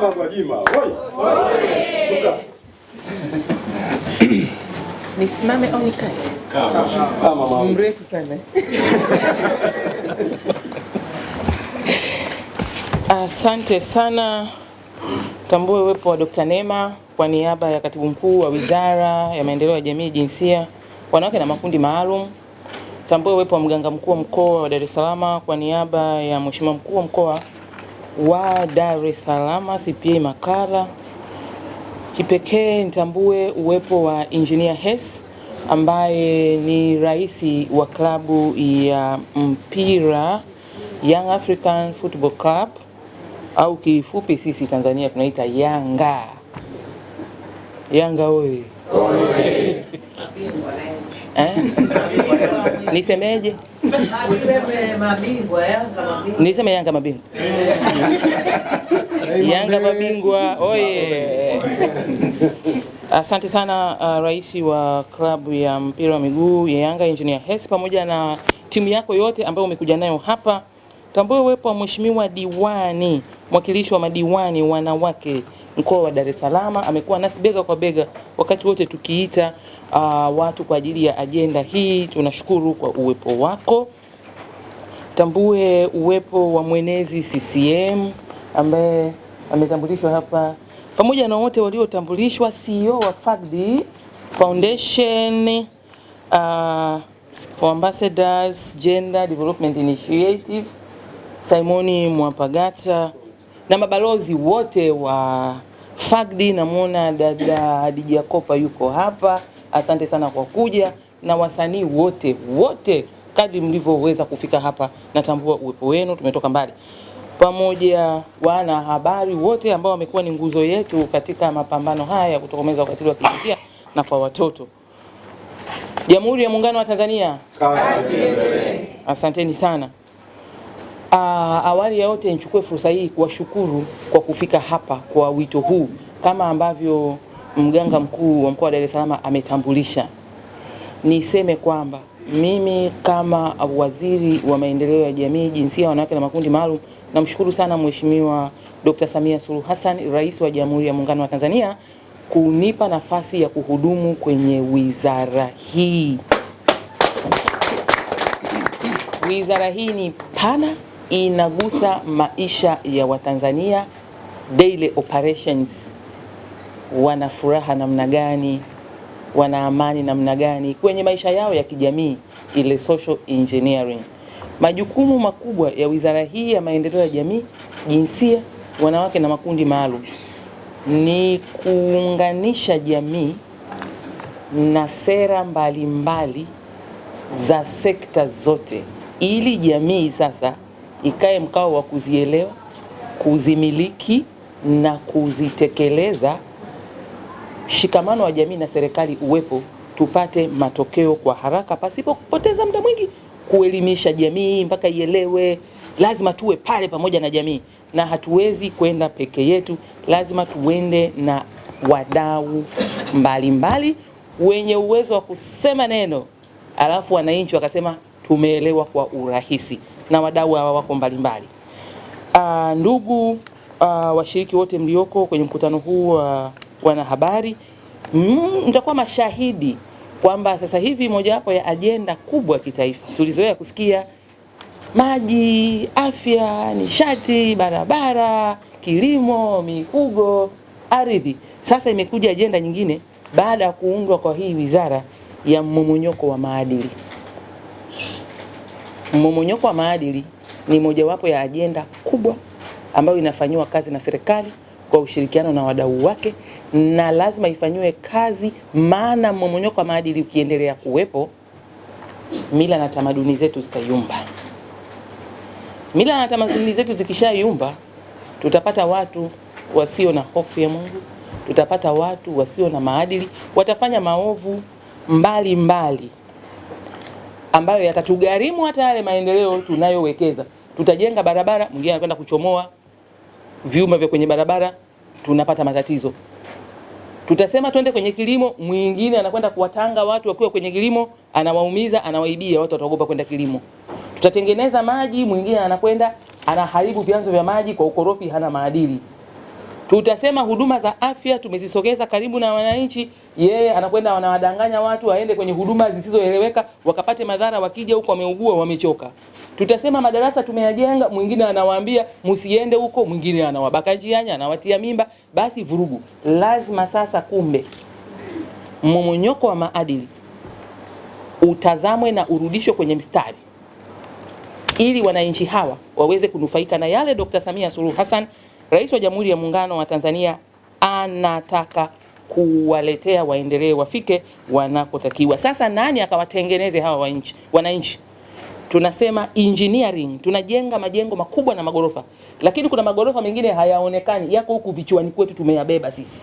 Mama Gwajima! Nisimame au nikae? Kama mama. Mrefu sana. Asante sana. Tambue uwepo wa Dr. nema kwa niaba ya Katibu Mkuu wa Wizara ya Maendeleo ya Jamii, Jinsia, Wanawake na Makundi Maalum. Tambue uwepo wa Mganga Mkuu wa Mkoa wa Dar es Salaam kwa niaba ya Mheshimiwa Mkuu wa Mkoa wa Dar es Salaam CPA Makala. Kipekee nitambue uwepo wa Engineer Hes ambaye ni rais wa klabu ya mpira Young African Football Club au kifupi sisi Tanzania tunaita Yanga. Yanga oye! Eh? Nisemeje? Useme mabingwa Yanga mabingwa. Niseme Yanga mabingwa. Yanga mabingwa oye! Asante sana uh, rais wa klabu ya mpira wa miguu ya Yanga Engineer Hersi pamoja na timu yako yote ambayo umekuja nayo hapa. Tambue uwepo wa mheshimiwa diwani, mwakilishi wa madiwani wanawake mkoa wa Dar es Salaam, amekuwa nasi bega kwa bega wakati wote tukiita uh, watu kwa ajili ya ajenda hii. Tunashukuru kwa uwepo wako. Tambue uwepo wa mwenezi CCM ambaye ametambulishwa hapa pamoja na wote waliotambulishwa, CEO wa FAGD Foundation uh, for Ambassadors Gender Development Initiative Simoni Mwapagata na mabalozi wote wa Fagdi. Namwona dada Hadija Kopa yuko hapa, asante sana kwa kuja, na wasanii wote wote kadri mlivyoweza kufika hapa, natambua uwepo wenu, tumetoka mbali pamoja wana habari wote ambao wamekuwa ni nguzo yetu katika mapambano haya ya kutokomeza ukatili wa kijinsia na kwa watoto. Jamhuri ya Muungano wa Tanzania, asanteni sana. Aa, awali ya yote nichukue fursa hii kuwashukuru kwa kufika hapa kwa wito huu, kama ambavyo mganga mkuu wa mkoa wa Dar es Salaam ametambulisha. Niseme kwamba mimi kama waziri wa maendeleo ya jamii, jinsia, wanawake na makundi maalum namshukuru sana Mheshimiwa Dr. Samia Suluhu Hassan, Rais wa Jamhuri ya Muungano wa Tanzania kunipa nafasi ya kuhudumu kwenye wizara hii. Wizara hii ni pana, inagusa maisha ya Watanzania, daily operations, wana furaha namna gani, wana amani namna gani? Kwenye maisha yao ya kijamii, ile social engineering. Majukumu makubwa ya wizara hii ya maendeleo ya jamii, jinsia, wanawake na makundi maalum ni kuunganisha jamii na sera mbalimbali mbali za sekta zote, ili jamii sasa ikae mkao wa kuzielewa, kuzimiliki na kuzitekeleza. Shikamano wa jamii na serikali uwepo, tupate matokeo kwa haraka pasipo kupoteza muda mwingi kuelimisha jamii mpaka ielewe. Lazima tuwe pale pamoja na jamii, na hatuwezi kwenda peke yetu, lazima tuende na wadau mbalimbali wenye uwezo wa kusema neno, alafu wananchi wakasema tumeelewa kwa urahisi, na wadau hawa wako mbalimbali. Uh, ndugu uh, washiriki wote mlioko kwenye mkutano huu wa uh, wanahabari, mtakuwa mm, mashahidi kwamba sasa hivi mojawapo ya ajenda kubwa ya kitaifa tulizoea kusikia maji, afya, nishati, barabara, kilimo, mifugo, ardhi. Sasa imekuja ajenda nyingine baada ya kuundwa kwa hii wizara ya mmomonyoko wa maadili. Mmomonyoko wa maadili ni mojawapo ya ajenda kubwa ambayo inafanyiwa kazi na serikali kwa ushirikiano na wadau wake, na lazima ifanyiwe kazi, maana mmomonyoko wa maadili ukiendelea kuwepo, mila na tamaduni zetu zitayumba. Mila na tamaduni zetu zikishayumba, tutapata watu wasio na hofu ya Mungu, tutapata watu wasio na maadili, watafanya maovu mbali mbali ambayo yatatugharimu hata yale maendeleo tunayowekeza. Tutajenga barabara, mwingine anakwenda kuchomoa vyuma vya kwenye barabara, tunapata matatizo. Tutasema twende kwenye kilimo, mwingine anakwenda kuwatanga watu wakiwa kwenye kilimo, anawaumiza, anawaibia, watu wataogopa kwenda kilimo. Tutatengeneza maji, mwingine anakwenda anaharibu vyanzo vya maji kwa ukorofi, hana maadili. Tutasema huduma za afya tumezisogeza karibu na wananchi, yeye anakwenda wanawadanganya watu waende kwenye huduma zisizoeleweka wakapate madhara, wakija huko wameugua, wamechoka. Tutasema madarasa tumeyajenga, mwingine anawaambia msiende huko, mwingine anawabaka njiani, anawatia mimba, basi vurugu. Lazima sasa, kumbe mmomonyoko wa maadili utazamwe na urudishwe kwenye mstari ili wananchi hawa waweze kunufaika na yale Dr. Samia Suluhu Hassan, Rais wa Jamhuri ya Muungano wa Tanzania, anataka kuwaletea waendelee wafike wanakotakiwa. Sasa nani akawatengeneze hawa wananchi? Tunasema engineering, tunajenga majengo makubwa na magorofa, lakini kuna magorofa mengine hayaonekani, yako huku vichwani kwetu, tumeyabeba sisi.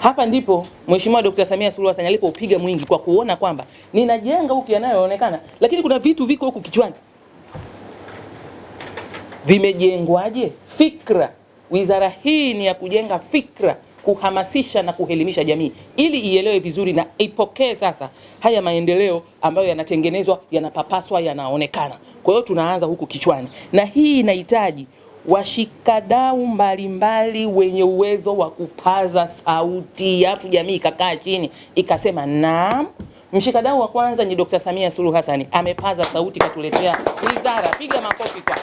Hapa ndipo Mheshimiwa Dkt. Samia Suluhu Hassan alipopiga mwingi kwa kuona kwamba ninajenga huku yanayoonekana, lakini kuna vitu viko huku kichwani. Vimejengwaje? Fikra. Wizara hii ni ya kujenga fikra, kuhamasisha na kuhelimisha jamii ili ielewe vizuri na ipokee sasa haya maendeleo ambayo yanatengenezwa, yanapapaswa, yanaonekana. Kwa hiyo tunaanza huku kichwani, na hii inahitaji washikadau mbalimbali wenye uwezo wa kupaza sauti, afu jamii ikakaa chini ikasema naam. Mshikadau wa kwanza ni Dr. Samia Suluhu hasani amepaza sauti katuletea wizara, piga makofi kwa.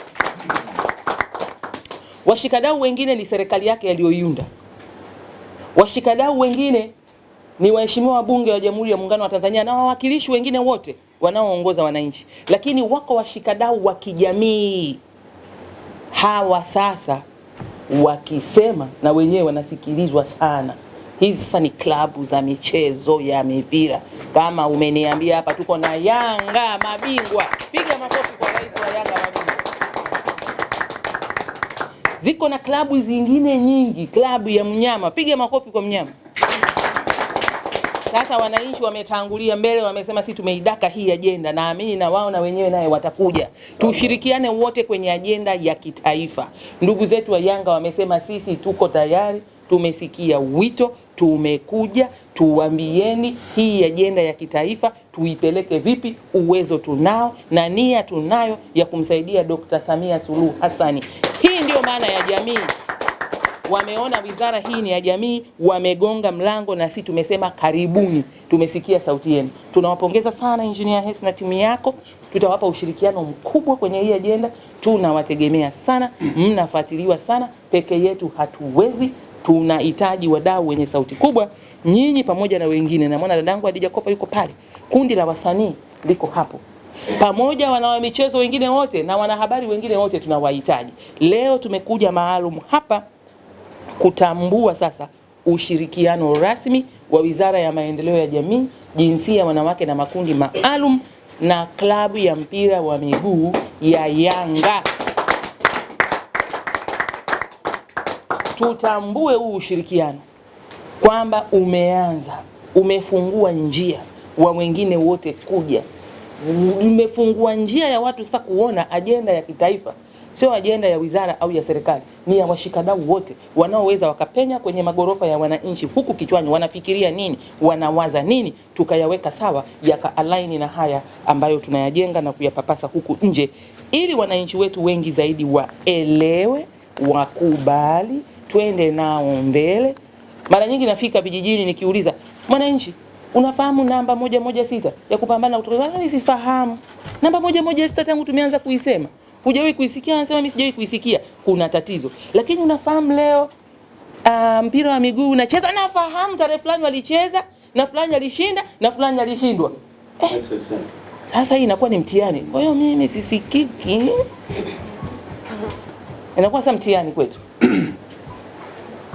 Washikadau wengine ni serikali yake yaliyoiunda. Washikadau wengine ni waheshimiwa wabunge wa Jamhuri ya Muungano wa Tanzania na wawakilishi wengine wote wanaoongoza wananchi, lakini wako washikadau wa kijamii hawa sasa wakisema na wenyewe wanasikilizwa sana. Hizi sasa ni klabu za michezo ya mipira. Kama umeniambia hapa tuko na Yanga mabingwa, piga makofi kwa rais wa Yanga mabingwa. Ziko na klabu zingine nyingi, klabu ya mnyama, piga makofi kwa mnyama. Sasa wananchi wametangulia mbele, wamesema si tumeidaka hii ajenda. Naamini na wao na wenyewe naye watakuja, tushirikiane wote kwenye ajenda ya kitaifa. Ndugu zetu wa Yanga wamesema sisi tuko tayari, tumesikia wito, tumekuja, tuambieni hii ajenda ya kitaifa tuipeleke vipi. Uwezo tunao na nia tunayo ya kumsaidia Dr. Samia Suluhu Hassani. Hii ndiyo maana ya jamii. Wameona wizara hii ni ya jamii, wamegonga mlango na sisi tumesema karibuni, tumesikia sauti yenu. Tunawapongeza sana Engineer Hersi na timu yako, tutawapa ushirikiano mkubwa kwenye hii ajenda. Tunawategemea sana, mnafuatiliwa sana, peke yetu hatuwezi, tunahitaji wadau wenye sauti kubwa, nyinyi pamoja na wengine. Na mwana dadangu Adija Kopa yuko pale, kundi la wasanii liko hapo pamoja wana michezo wengine wote na wanahabari wengine wote tunawahitaji. Leo tumekuja maalum hapa kutambua sasa ushirikiano rasmi wa Wizara ya Maendeleo ya Jamii, Jinsia, Wanawake na Makundi Maalum na klabu ya mpira wa miguu ya Yanga. Tutambue huu ushirikiano kwamba umeanza, umefungua njia wa wengine wote kuja, umefungua njia ya watu sasa kuona ajenda ya kitaifa sio ajenda ya wizara au ya serikali, ni ya washikadau wote wanaoweza wakapenya kwenye magorofa ya wananchi, huku kichwani wanafikiria nini, wanawaza nini, tukayaweka sawa, yakaalaini na haya ambayo tunayajenga na kuyapapasa huku nje, ili wananchi wetu wengi zaidi waelewe, wakubali, twende nao mbele. Mara nyingi nafika vijijini nikiuliza mwananchi, unafahamu namba moja moja sita ya kupambana na utakaso? Mimi sifahamu namba moja moja sita tangu tumeanza kuisema hujawahi kuisikia? Anasema mimi sijawahi kuisikia. Kuna tatizo. Lakini unafahamu leo uh, mpira wa miguu unacheza, nafahamu tarehe fulani walicheza na fulani alishinda na fulani alishindwa. Eh, sasa hii inakuwa ni mtihani. Kwa hiyo mimi sisikiki, inakuwa sasa mtihani kwetu.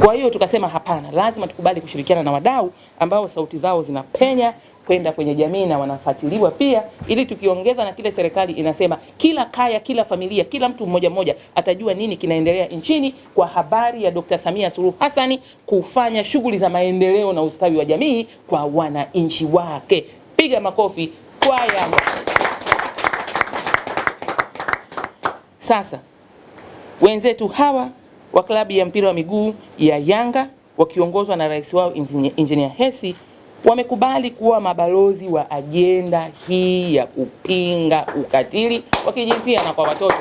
Kwa hiyo tukasema hapana, lazima tukubali kushirikiana na wadau ambao sauti zao zinapenya kwenda kwenye jamii na wanafuatiliwa pia, ili tukiongeza na kile serikali inasema, kila kaya, kila familia, kila mtu mmoja mmoja atajua nini kinaendelea nchini kwa habari ya Dr. Samia Suluhu Hassan kufanya shughuli za maendeleo na ustawi wa jamii kwa wananchi wake. Piga makofi kwa kwaya. Sasa wenzetu hawa wa klabu ya mpira wa miguu ya Yanga wakiongozwa na rais wao Engineer hesi wamekubali kuwa mabalozi wa ajenda hii ya kupinga ukatili wa kijinsia na kwa watoto.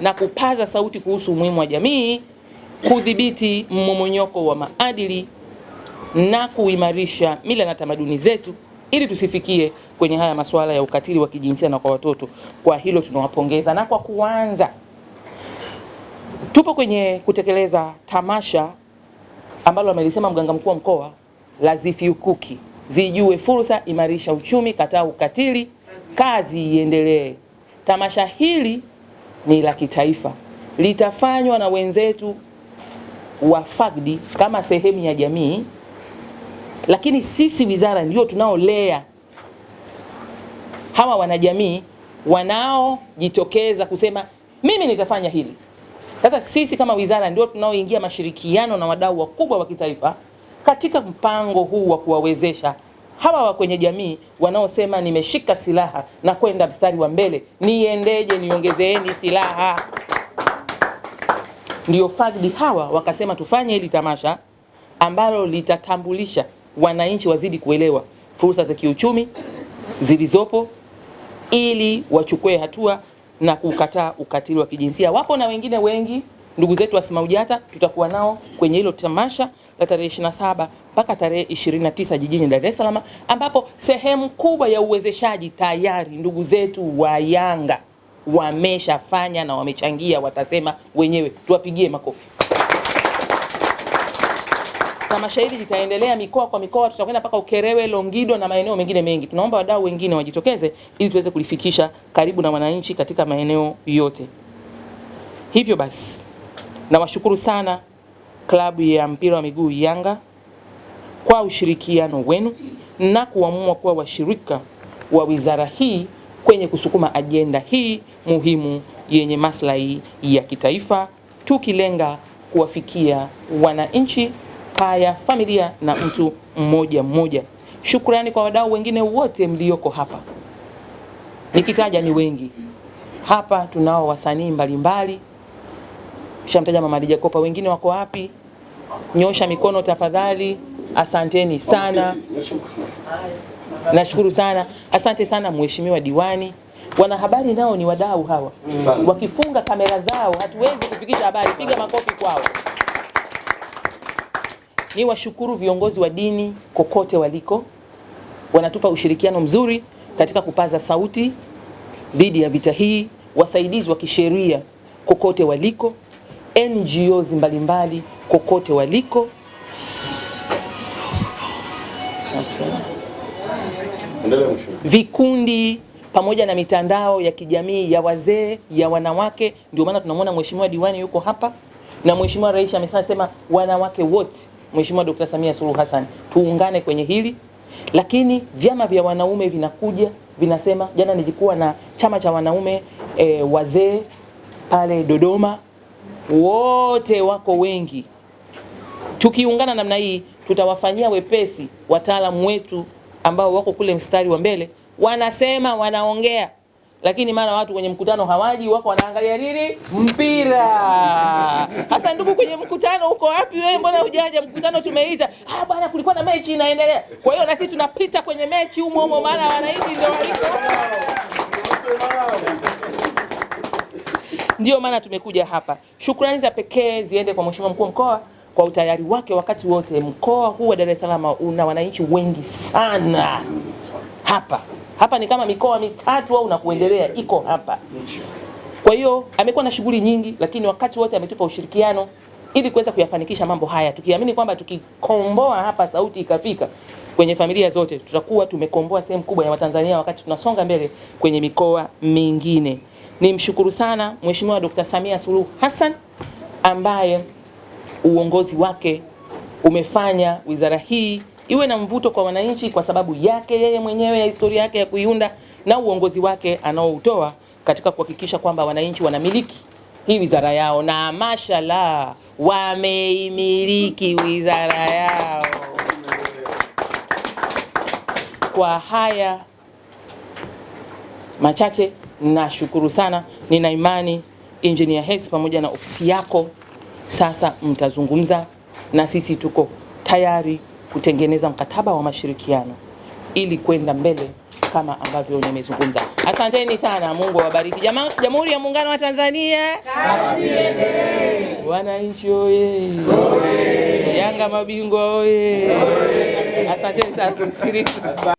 na kupaza sauti kuhusu umuhimu wa jamii kudhibiti mmomonyoko wa maadili na kuimarisha mila na tamaduni zetu ili tusifikie kwenye haya masuala ya ukatili wa kijinsia na kwa watoto. Kwa hilo tunawapongeza. Na kwa kuanza, tupo kwenye kutekeleza tamasha ambalo amelisema mganga mkuu wa mkoa la Zifiukuki, zijue fursa, imarisha uchumi, kataa ukatili, kazi iendelee. Tamasha hili ni la kitaifa, litafanywa na wenzetu wa FAGDI kama sehemu ya jamii, lakini sisi wizara ndio tunaolea hawa wanajamii wanaojitokeza kusema mimi nitafanya hili. Sasa sisi kama wizara ndio tunaoingia mashirikiano na wadau wakubwa wa kitaifa katika mpango huu wa kuwawezesha hawa wa kwenye jamii wanaosema nimeshika silaha na kwenda mstari wa mbele, niendeje? Niongezeeni silaha. Ndio FAGDI hawa wakasema tufanye hili tamasha ambalo litatambulisha wananchi wazidi kuelewa fursa za kiuchumi zilizopo ili wachukue hatua na kukataa ukatili wa kijinsia. Wapo na wengine wengi, ndugu zetu wa SMAUJATA tutakuwa nao kwenye hilo tamasha la tarehe 27 mpaka tarehe 29 jijini Dar es Salaam, ambapo sehemu kubwa ya uwezeshaji tayari ndugu zetu wa Yanga wameshafanya na wamechangia, watasema wenyewe, tuwapigie makofi. Tamasha hili litaendelea mikoa kwa mikoa, tutakwenda mpaka Ukerewe, Longido na maeneo mengine mengi. Tunaomba wadau wengine wajitokeze ili tuweze kulifikisha karibu na wananchi katika maeneo yote. Hivyo basi, nawashukuru sana klabu ya mpira wa miguu Yanga kwa ushirikiano wenu na kuamua kuwa washirika wa wizara hii kwenye kusukuma ajenda hii muhimu yenye maslahi ya kitaifa, tukilenga kuwafikia wananchi kaya, familia na mtu mmoja mmoja. Shukrani kwa wadau wengine wote mlioko hapa, nikitaja ni wengi hapa. Tunao wasanii mbalimbali, shamtaja Mama Lija Kopa, wengine wako wapi? Nyosha mikono tafadhali. Asanteni sana, nashukuru sana. Asante sana mheshimiwa diwani. Wanahabari nao ni wadau hawa, wakifunga kamera zao hatuwezi kufikisha habari. Piga makofi kwao. Ni washukuru viongozi wa dini kokote waliko, wanatupa ushirikiano mzuri katika kupaza sauti dhidi ya vita hii, wasaidizi wa kisheria kokote waliko, NGOs mbalimbali kokote waliko. Vikundi pamoja na mitandao ya kijamii ya wazee ya wanawake. Ndio maana tunamwona mheshimiwa diwani yuko hapa. Na mheshimiwa rais amesema wanawake wote, mheshimiwa Dr. Samia Suluhu Hassan, tuungane kwenye hili. Lakini vyama vya wanaume vinakuja vinasema, jana nilikuwa na chama cha wanaume e, wazee pale Dodoma, wote wako wengi tukiungana namna hii tutawafanyia wepesi wataalamu wetu ambao wako kule mstari wa mbele, wanasema wanaongea, lakini mara watu kwenye mkutano hawaji, wako wanaangalia nini? Mpira. Hasa ndugu, kwenye mkutano uko wapi wewe? Mbona hujaja? Mkutano tumeita. Ah bwana, kulikuwa na mechi inaendelea. Kwa hiyo na sisi tunapita kwenye mechi humo humo, maana wananchi ndio waliko. Ndio maana tumekuja hapa. Shukrani za pekee ziende kwa Mheshimiwa mkuu wa mkoa kwa utayari wake wakati wote. Mkoa huu wa Dar es Salaam una wananchi wengi sana hapa hapa, ni kama mikoa mitatu au na kuendelea iko hapa. Kwa hiyo amekuwa na shughuli nyingi, lakini wakati wote ametupa ushirikiano ili kuweza kuyafanikisha mambo haya, tukiamini kwamba tukikomboa hapa sauti ikafika kwenye familia zote, tutakuwa tumekomboa sehemu kubwa ya Watanzania wakati tunasonga mbele kwenye mikoa mingine. Nimshukuru sana Mheshimiwa Dr. Samia Suluhu Hassan ambaye uongozi wake umefanya wizara hii iwe na mvuto kwa wananchi kwa sababu yake yeye mwenyewe ya historia yake ya kuiunda na uongozi wake anaoutoa katika kuhakikisha kwamba wananchi wanamiliki hii wizara yao, na mashallah wameimiliki wizara yao. Kwa haya machache nashukuru sana. Nina imani Engineer Hersi pamoja na ofisi yako sasa mtazungumza na sisi, tuko tayari kutengeneza mkataba wa mashirikiano ili kwenda mbele kama ambavyo nimezungumza. Asanteni sana, Mungu awabariki. Jamhuri ya Muungano wa Tanzania, wananchi oye! Yanga mabingwa oye! Asanteni sana kumsikiliza.